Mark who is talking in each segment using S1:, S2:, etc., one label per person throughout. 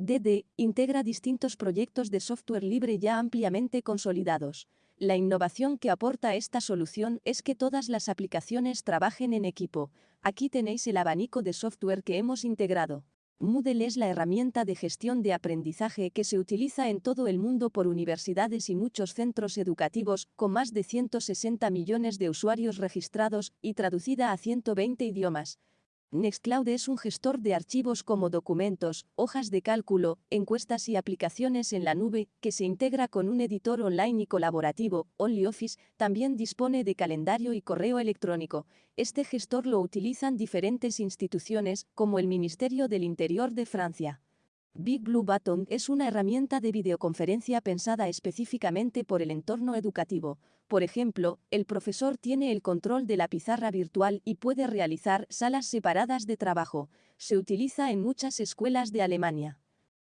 S1: DD integra distintos proyectos de software libre ya ampliamente consolidados. La innovación que aporta esta solución es que todas las aplicaciones trabajen en equipo. Aquí tenéis el abanico de software que hemos integrado. Moodle es la herramienta de gestión de aprendizaje que se utiliza en todo el mundo por universidades y muchos centros educativos, con más de 160 millones de usuarios registrados y traducida a 120 idiomas. Nextcloud es un gestor de archivos como documentos, hojas de cálculo, encuestas y aplicaciones en la nube, que se integra con un editor online y colaborativo, OnlyOffice, también dispone de calendario y correo electrónico. Este gestor lo utilizan diferentes instituciones, como el Ministerio del Interior de Francia. Big Blue Button es una herramienta de videoconferencia pensada específicamente por el entorno educativo. Por ejemplo, el profesor tiene el control de la pizarra virtual y puede realizar salas separadas de trabajo. Se utiliza en muchas escuelas de Alemania.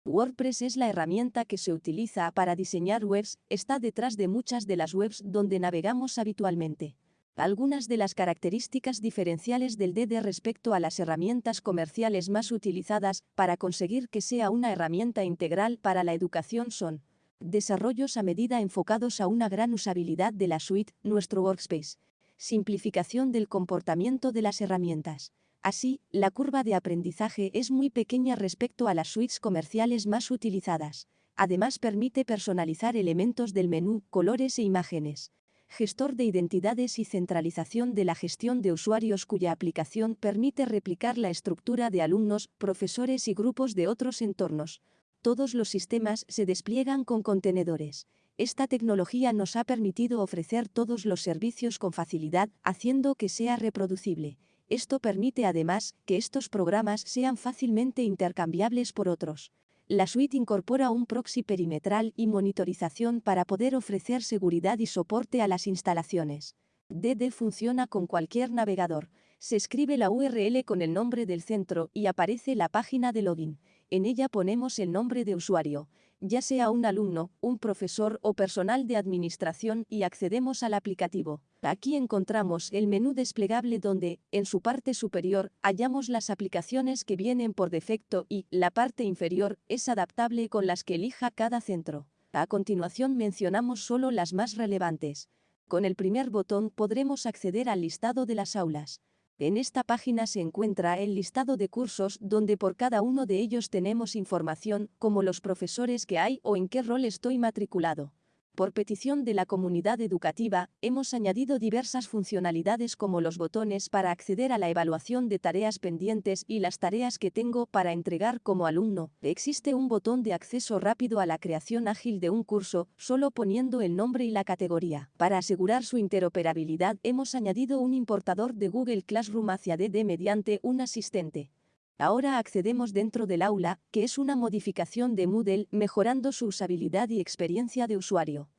S1: WordPress es la herramienta que se utiliza para diseñar webs, está detrás de muchas de las webs donde navegamos habitualmente. Algunas de las características diferenciales del DD respecto a las herramientas comerciales más utilizadas para conseguir que sea una herramienta integral para la educación son desarrollos a medida enfocados a una gran usabilidad de la suite, nuestro workspace, simplificación del comportamiento de las herramientas. Así, la curva de aprendizaje es muy pequeña respecto a las suites comerciales más utilizadas. Además permite personalizar elementos del menú, colores e imágenes gestor de identidades y centralización de la gestión de usuarios cuya aplicación permite replicar la estructura de alumnos, profesores y grupos de otros entornos. Todos los sistemas se despliegan con contenedores. Esta tecnología nos ha permitido ofrecer todos los servicios con facilidad, haciendo que sea reproducible. Esto permite además que estos programas sean fácilmente intercambiables por otros. La suite incorpora un proxy perimetral y monitorización para poder ofrecer seguridad y soporte a las instalaciones. DD funciona con cualquier navegador. Se escribe la URL con el nombre del centro y aparece la página de login. En ella ponemos el nombre de usuario, ya sea un alumno, un profesor o personal de administración y accedemos al aplicativo. Aquí encontramos el menú desplegable donde, en su parte superior, hallamos las aplicaciones que vienen por defecto y, la parte inferior, es adaptable con las que elija cada centro. A continuación mencionamos solo las más relevantes. Con el primer botón podremos acceder al listado de las aulas. En esta página se encuentra el listado de cursos donde por cada uno de ellos tenemos información, como los profesores que hay o en qué rol estoy matriculado. Por petición de la comunidad educativa, hemos añadido diversas funcionalidades como los botones para acceder a la evaluación de tareas pendientes y las tareas que tengo para entregar como alumno. Existe un botón de acceso rápido a la creación ágil de un curso, solo poniendo el nombre y la categoría. Para asegurar su interoperabilidad, hemos añadido un importador de Google Classroom hacia DD mediante un asistente. Ahora accedemos dentro del aula, que es una modificación de Moodle, mejorando su usabilidad y experiencia de usuario.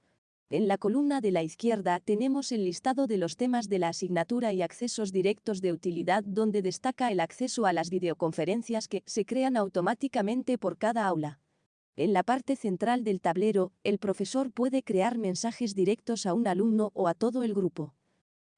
S1: En la columna de la izquierda tenemos el listado de los temas de la asignatura y accesos directos de utilidad donde destaca el acceso a las videoconferencias que se crean automáticamente por cada aula. En la parte central del tablero, el profesor puede crear mensajes directos a un alumno o a todo el grupo.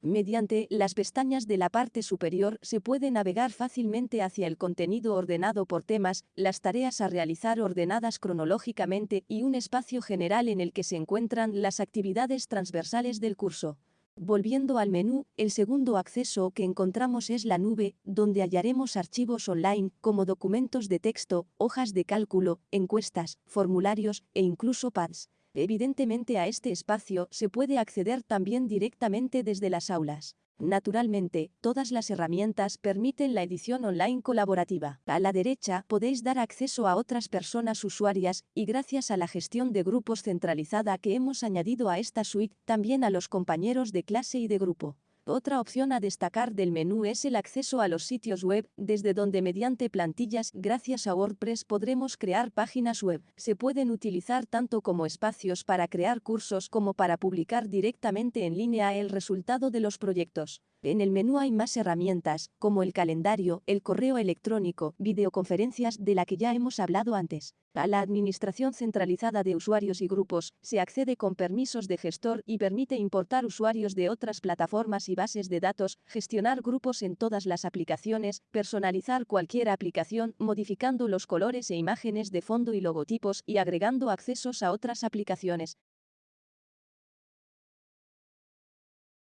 S1: Mediante las pestañas de la parte superior se puede navegar fácilmente hacia el contenido ordenado por temas, las tareas a realizar ordenadas cronológicamente y un espacio general en el que se encuentran las actividades transversales del curso. Volviendo al menú, el segundo acceso que encontramos es la nube, donde hallaremos archivos online como documentos de texto, hojas de cálculo, encuestas, formularios e incluso pads. Evidentemente a este espacio se puede acceder también directamente desde las aulas. Naturalmente, todas las herramientas permiten la edición online colaborativa. A la derecha podéis dar acceso a otras personas usuarias y gracias a la gestión de grupos centralizada que hemos añadido a esta suite, también a los compañeros de clase y de grupo. Otra opción a destacar del menú es el acceso a los sitios web, desde donde mediante plantillas, gracias a WordPress podremos crear páginas web. Se pueden utilizar tanto como espacios para crear cursos como para publicar directamente en línea el resultado de los proyectos. En el menú hay más herramientas, como el calendario, el correo electrónico, videoconferencias de la que ya hemos hablado antes. A la administración centralizada de usuarios y grupos, se accede con permisos de gestor y permite importar usuarios de otras plataformas y bases de datos, gestionar grupos en todas las aplicaciones, personalizar cualquier aplicación, modificando los colores e imágenes de fondo y logotipos y agregando accesos a otras aplicaciones.